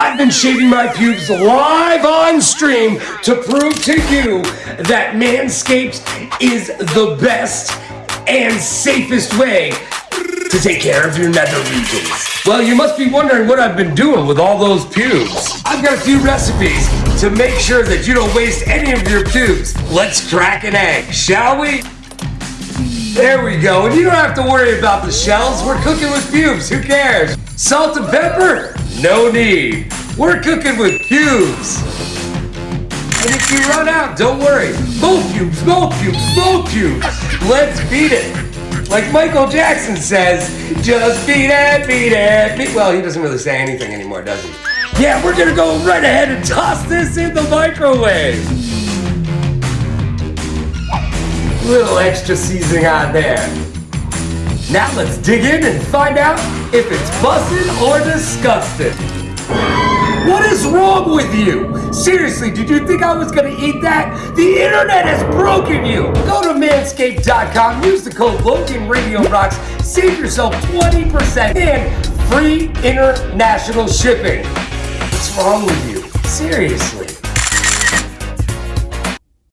I've been shaving my pubes live on stream to prove to you that Manscaped is the best and safest way to take care of your nether regions. Well, you must be wondering what I've been doing with all those pubes. I've got a few recipes to make sure that you don't waste any of your pubes. Let's crack an egg, shall we? There we go, and you don't have to worry about the shells. We're cooking with pubes, who cares? Salt and pepper? No need. We're cooking with pubes. And if you run out, don't worry. More pubes, more pubes, more pubes. Let's beat it. Like Michael Jackson says, just beat it, beat it, beat Well, he doesn't really say anything anymore, does he? Yeah, we're gonna go right ahead and toss this in the microwave. Little extra seasoning on there. Now let's dig in and find out if it's busted or disgusting. What is wrong with you? Seriously, did you think I was gonna eat that? The internet has broken you! Go to manscaped.com, use the code LoganRadioRocks, save yourself 20% and free international shipping. What's wrong with you? Seriously.